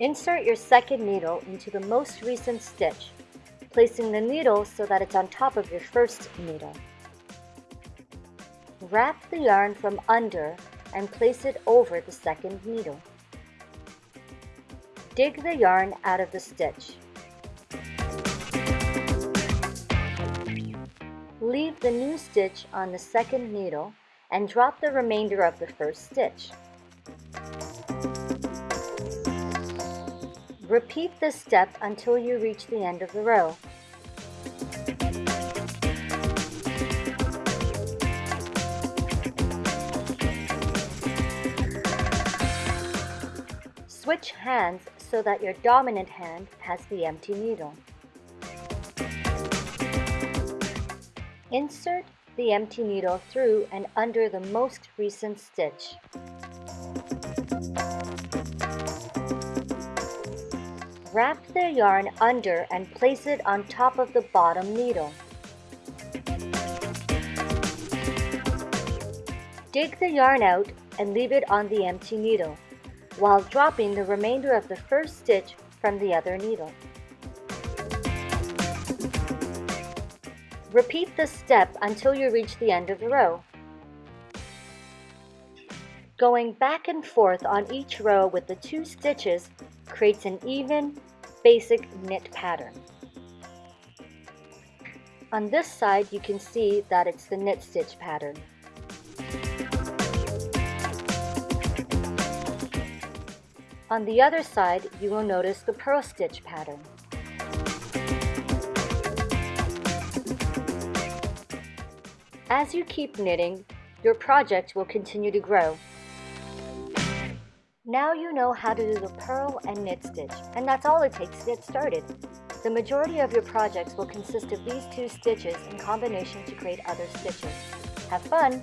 Insert your second needle into the most recent stitch, placing the needle so that it's on top of your first needle. Wrap the yarn from under and place it over the second needle. Dig the yarn out of the stitch. The new stitch on the second needle and drop the remainder of the first stitch. Repeat this step until you reach the end of the row. Switch hands so that your dominant hand has the empty needle. Insert the empty needle through and under the most recent stitch. Wrap the yarn under and place it on top of the bottom needle. Dig the yarn out and leave it on the empty needle, while dropping the remainder of the first stitch from the other needle. Repeat this step until you reach the end of the row. Going back and forth on each row with the two stitches creates an even, basic knit pattern. On this side, you can see that it's the knit stitch pattern. On the other side, you will notice the purl stitch pattern. As you keep knitting, your project will continue to grow. Now you know how to do the purl and knit stitch, and that's all it takes to get started. The majority of your projects will consist of these two stitches in combination to create other stitches. Have fun!